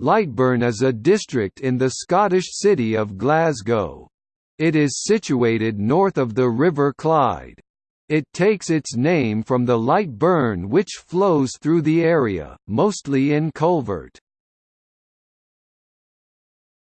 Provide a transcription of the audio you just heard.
Lightburn is a district in the Scottish city of Glasgow. It is situated north of the River Clyde. It takes its name from the Lightburn, which flows through the area, mostly in culvert.